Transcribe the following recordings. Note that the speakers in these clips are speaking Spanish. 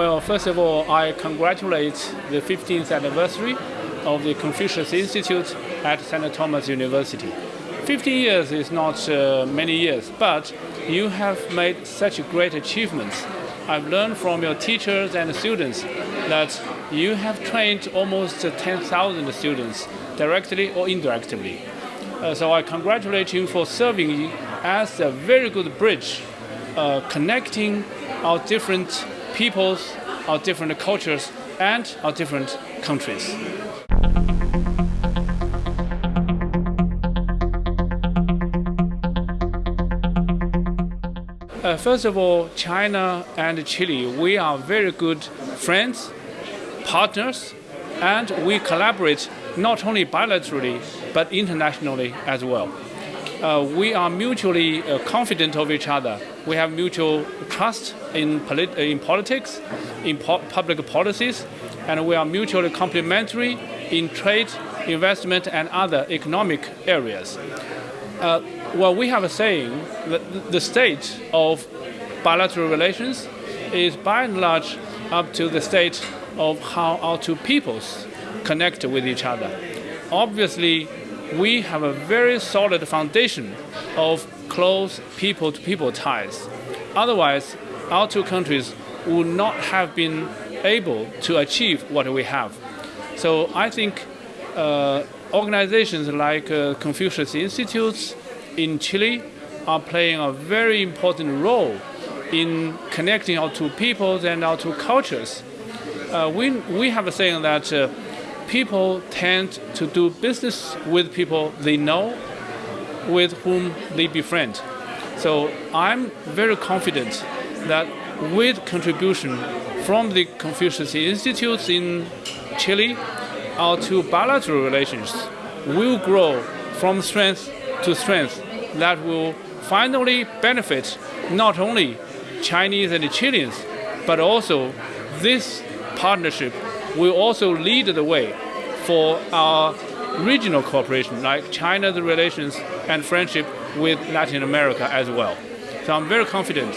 Well, first of all, I congratulate the 15th anniversary of the Confucius Institute at St. Thomas University. 50 years is not uh, many years, but you have made such great achievements. I've learned from your teachers and students that you have trained almost 10,000 students directly or indirectly. Uh, so I congratulate you for serving as a very good bridge uh, connecting our different peoples, our different cultures, and our different countries. Uh, first of all, China and Chile, we are very good friends, partners, and we collaborate not only bilaterally but internationally as well. Uh, we are mutually uh, confident of each other. We have mutual trust in, polit- in politics, in po- public policies, and we are mutually complementary in trade, investment, and other economic areas. Uh, well, we have a saying that the state of bilateral relations is by and large up to the state of how our two peoples connect with each other. Obviously, we have a very solid foundation of close people to people ties. Otherwise, our two countries would not have been able to achieve what we have. So I think uh, organizations like uh, Confucius Institutes in Chile are playing a very important role in connecting our two peoples and our two cultures. Uh, we, we have a saying that uh, people tend to do business with people they know, with whom they befriend. So I'm very confident that with contribution from the Confucius Institutes in Chile, our two bilateral relations will grow from strength to strength that will finally benefit not only Chinese and Chileans, but also this partnership will also lead the way for our regional cooperation, like China's relations and friendship with Latin America as well. So I'm very confident.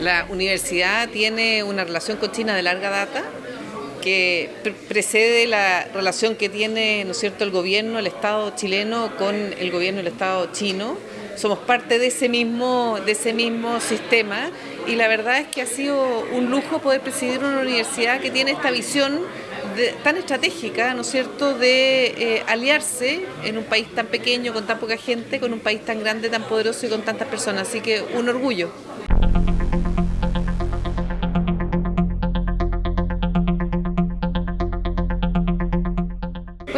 La universidad tiene una relación con China de larga data que precede la relación que tiene ¿no es cierto? el gobierno, el Estado chileno con el gobierno del Estado chino. Somos parte de ese mismo, de ese mismo sistema y la verdad es que ha sido un lujo poder presidir una universidad que tiene esta visión tan estratégica, ¿no es cierto?, de eh, aliarse en un país tan pequeño, con tan poca gente, con un país tan grande, tan poderoso y con tantas personas. Así que un orgullo.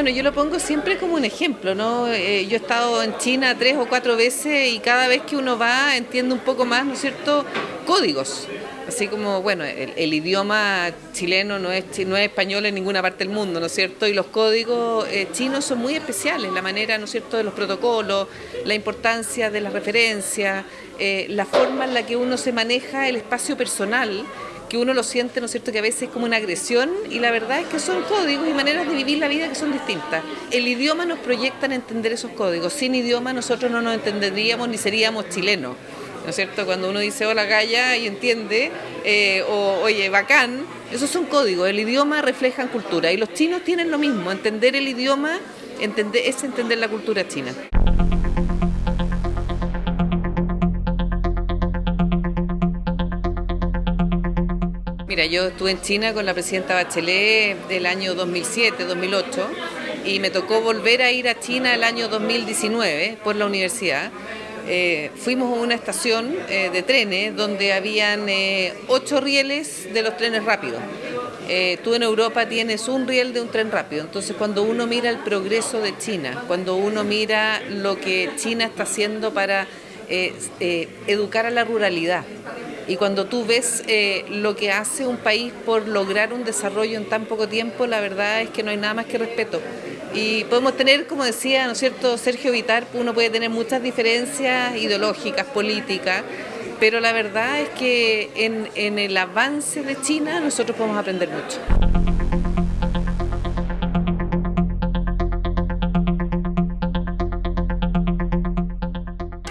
Bueno, yo lo pongo siempre como un ejemplo, ¿no? Eh, yo he estado en China tres o cuatro veces y cada vez que uno va entiende un poco más, ¿no es cierto?, códigos. Así como, bueno, el, idioma chileno no es, no es español en ninguna parte del mundo, ¿no es cierto? Y los códigos eh, chinos son muy especiales, la manera, ¿no es cierto?, de los protocolos, la importancia de las referencias, eh, la forma en la que uno se maneja el espacio personal que uno lo siente, ¿no es cierto?, que a veces es como una agresión y la verdad es que son códigos y maneras de vivir la vida que son distintas. El idioma nos proyecta en entender esos códigos. Sin idioma nosotros no nos entenderíamos ni seríamos chilenos. ¿No es cierto? Cuando uno dice hola galla y entiende, eh, o oye, bacán, esos son códigos. El idioma refleja cultura y los chinos tienen lo mismo. Entender el idioma entender, es entender la cultura china. Yo estuve en China con la presidenta Bachelet del año 2007-2008 y me tocó volver a ir a China el año 2019 por la universidad. Eh, fuimos a una estación eh, de trenes donde habían eh, ocho rieles de los trenes rápidos. tú en Europa tienes un riel de un tren rápido. Entonces cuando uno mira el progreso de China, cuando uno mira lo que China está haciendo para educar a la ruralidad, y cuando tú ves eh, lo que hace un país por lograr un desarrollo en tan poco tiempo, la verdad es que no hay nada más que respeto. Y podemos tener, como decía, ¿no es cierto?, Sergio Vitar, uno puede tener muchas diferencias ideológicas, políticas, pero la verdad es que en, en el avance de China nosotros podemos aprender mucho.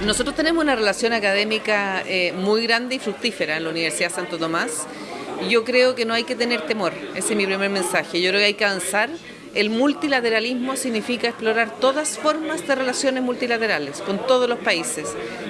Nosotros tenemos una relación académica eh, muy grande y fructífera en la Universidad Santo Tomás. Yo creo que no hay que tener temor, ese es mi primer mensaje. Yo creo que hay que avanzar el multilateralismo significa explorar todas formas de relaciones multilaterales con todos los países.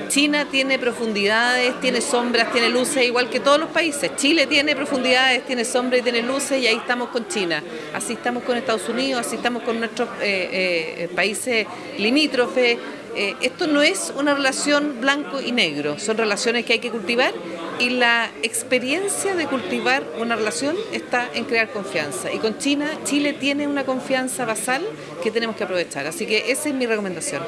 China tiene profundidades, tiene sombras, tiene luces, igual que todos los países. Chile tiene profundidades, tiene sombras y tiene luces y ahí estamos con China. Así estamos con Estados Unidos, así estamos con nuestros eh, eh, países limítrofes. Eh, esto no es una relación blanco y negro, son relaciones que hay que cultivar y la experiencia de cultivar una relación está en crear confianza. Y con China, Chile tiene una confianza basal que tenemos que aprovechar. Así que esa es mi recomendación.